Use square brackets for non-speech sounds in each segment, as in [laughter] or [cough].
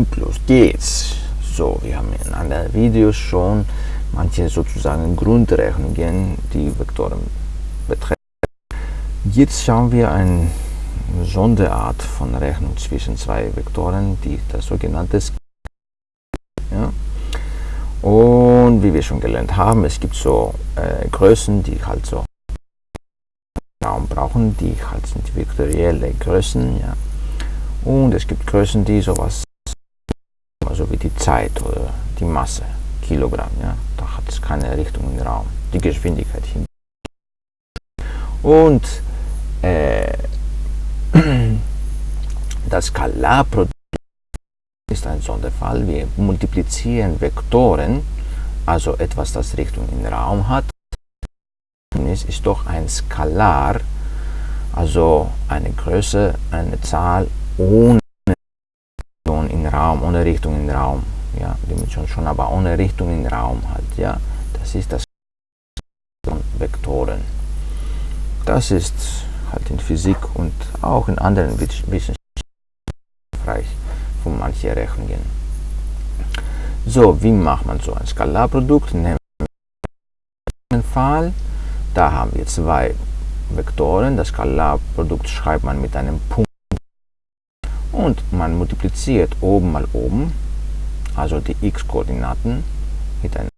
Und los geht's. So, wir haben in anderen Videos schon manche sozusagen Grundrechnungen, die Vektoren betreffen. Jetzt schauen wir eine Sonderart von Rechnung zwischen zwei Vektoren, die das sogenannte ja. Und wie wir schon gelernt haben, es gibt so äh, Größen, die halt so Raum brauchen, die halt sind vektorielle Größen, ja. Und es gibt Größen, die sowas, wie die Zeit oder die Masse, Kilogramm, ja. Da hat es keine Richtung im Raum, die Geschwindigkeit hin. Und äh, [clears throat] das Skalarprodukt ist ein Sonderfall. Wir multiplizieren Vektoren, also etwas, das Richtung im Raum hat. Es ist doch ein Skalar, also eine Größe, eine Zahl ohne Raum, ohne Richtung im Raum. Ja, Dimension schon, aber ohne Richtung im Raum halt. Ja, das ist das von Vektoren. Das ist halt in Physik und auch in anderen Wissenschaften von manchen Rechnungen. So, wie macht man so ein Skalarprodukt? Nehmen wir Fall, da haben wir zwei Vektoren. Das Skalarprodukt schreibt man mit einem Punkt und man multipliziert oben mal oben, also die x-Koordinaten miteinander.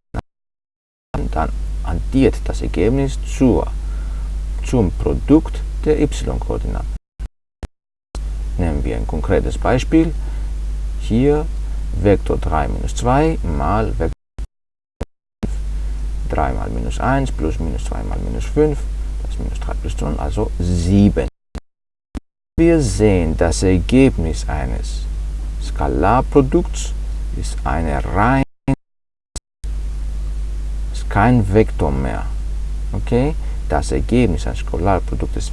Und dann addiert das Ergebnis zur, zum Produkt der y-Koordinaten. Nehmen wir ein konkretes Beispiel. Hier Vektor 3 minus 2 mal Vektor 5. 3 mal minus 1 plus minus 2 mal minus 5, das ist minus 3 plus 2, also 7. Wir sehen, das Ergebnis eines Skalarprodukts ist eine rein ist kein Vektor mehr. Okay? Das Ergebnis eines Skalarprodukts ist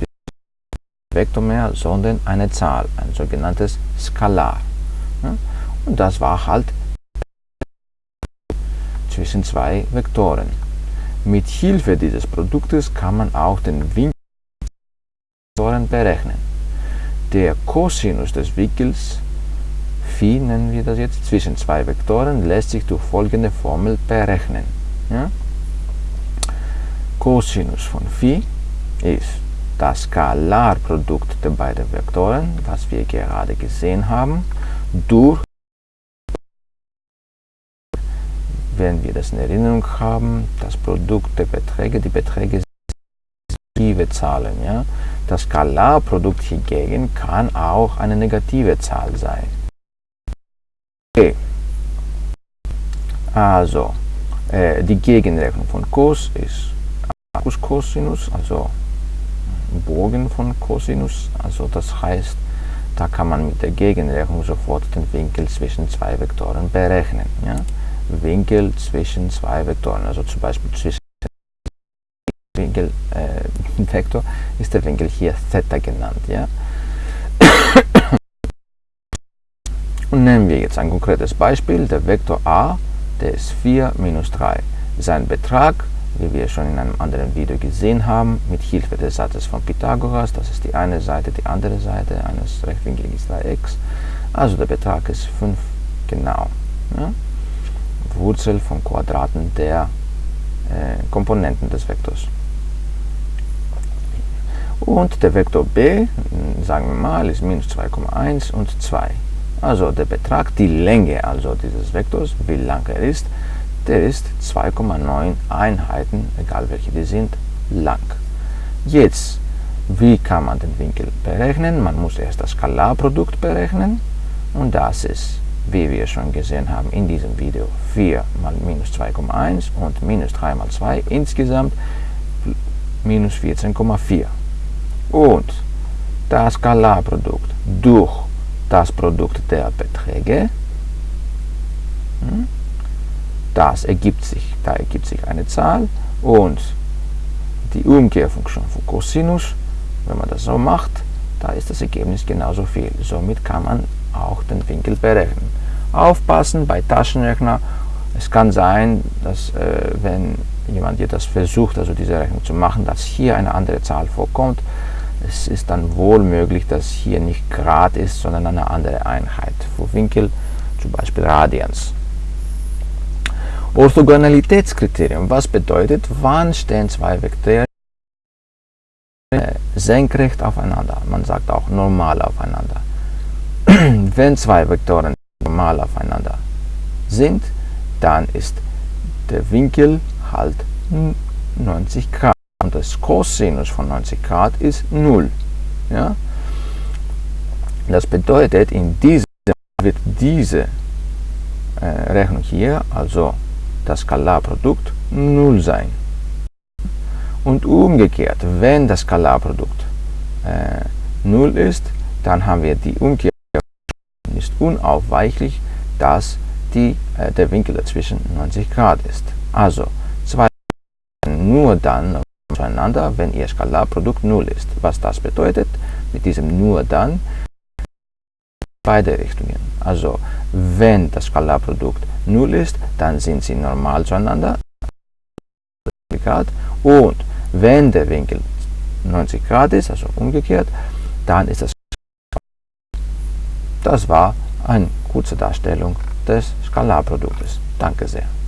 Vektor mehr, sondern eine Zahl, ein sogenanntes Skalar. Und das war halt zwischen zwei Vektoren. Mit Hilfe dieses Produktes kann man auch den Winkel berechnen. Der Cosinus des Winkels phi, nennen wir das jetzt, zwischen zwei Vektoren lässt sich durch folgende Formel berechnen. Ja? Cosinus von phi ist das Skalarprodukt der beiden Vektoren, was wir gerade gesehen haben, durch, wenn wir das in Erinnerung haben, das Produkt der Beträge, die Beträge sind Zahlen. Ja? Das Skalarprodukt hingegen kann auch eine negative Zahl sein. Okay. Also, äh, die Gegenrechnung von Cos ist Cosinus, also Bogen von Cosinus. Also das heißt, da kann man mit der Gegenrechnung sofort den Winkel zwischen zwei Vektoren berechnen. Ja? Winkel zwischen zwei Vektoren, also zum Beispiel zwischen Winkel, äh, ist der Winkel hier Theta genannt. Ja? [coughs] Und nehmen wir jetzt ein konkretes Beispiel, der Vektor a, der ist 4 minus 3. Sein Betrag wie wir schon in einem anderen Video gesehen haben, mit Hilfe des Satzes von Pythagoras. Das ist die eine Seite, die andere Seite eines rechtwinkligen Dreiecks. Also der Betrag ist 5 genau. Ja? Wurzel von Quadraten der äh, Komponenten des Vektors. Und der Vektor b, sagen wir mal, ist minus 2,1 und 2. Also der Betrag, die Länge also dieses Vektors, wie lang er ist, der ist 2,9 Einheiten, egal welche die sind, lang. Jetzt, wie kann man den Winkel berechnen? Man muss erst das Skalarprodukt berechnen und das ist, wie wir schon gesehen haben in diesem Video, 4 mal minus 2,1 und minus 3 mal 2, insgesamt minus 14,4. Und das Skalarprodukt durch das Produkt der Beträge hm, das ergibt sich, da ergibt sich eine Zahl und die Umkehrfunktion von Cosinus, wenn man das so macht, da ist das Ergebnis genauso viel. Somit kann man auch den Winkel berechnen. Aufpassen bei Taschenrechner, es kann sein, dass äh, wenn jemand hier das versucht, also diese Rechnung zu machen, dass hier eine andere Zahl vorkommt. Es ist dann wohl möglich, dass hier nicht Grad ist, sondern eine andere Einheit. Für Winkel zum Beispiel Radians. Orthogonalitätskriterium, was bedeutet, wann stehen zwei Vektoren senkrecht aufeinander. Man sagt auch normal aufeinander. [clears throat] Wenn zwei Vektoren normal aufeinander sind, dann ist der Winkel halt 90 Grad und das Cosinus von 90 Grad ist 0. Ja? Das bedeutet, in diesem wird diese äh, Rechnung hier, also das Skalarprodukt, 0 sein. Und umgekehrt, wenn das Skalarprodukt äh, 0 ist, dann haben wir die Umkehr ist unaufweichlich, dass die, äh, der Winkel dazwischen 90 Grad ist. Also zwei nur dann zueinander, wenn ihr Skalarprodukt 0 ist. Was das bedeutet, mit diesem nur dann, beide Richtungen. Also wenn das Skalarprodukt 0 ist, dann sind sie normal zueinander und wenn der Winkel 90 Grad ist, also umgekehrt, dann ist das Das war eine kurze Darstellung des Skalarproduktes. Danke sehr.